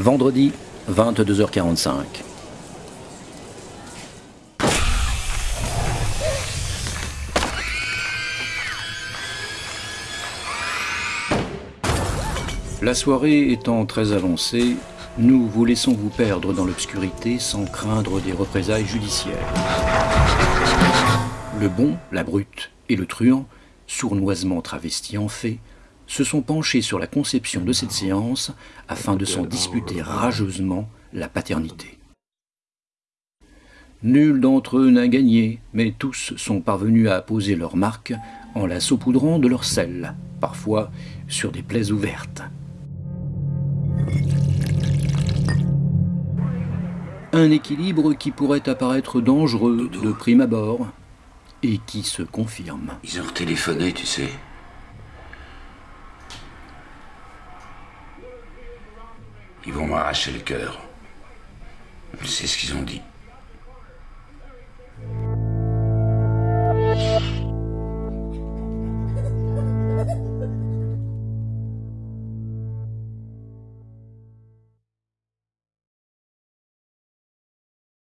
Vendredi, 22h45. La soirée étant très avancée, nous vous laissons vous perdre dans l'obscurité sans craindre des représailles judiciaires. Le bon, la brute et le truand, sournoisement travestis en fait, se sont penchés sur la conception de cette séance afin de s'en disputer rageusement la paternité. Nul d'entre eux n'a gagné, mais tous sont parvenus à poser leur marque en la saupoudrant de leur sel, parfois sur des plaies ouvertes. Un équilibre qui pourrait apparaître dangereux de prime abord et qui se confirme. Ils ont téléphoné, tu sais. Ils vont m'arracher le cœur. C'est ce qu'ils ont dit.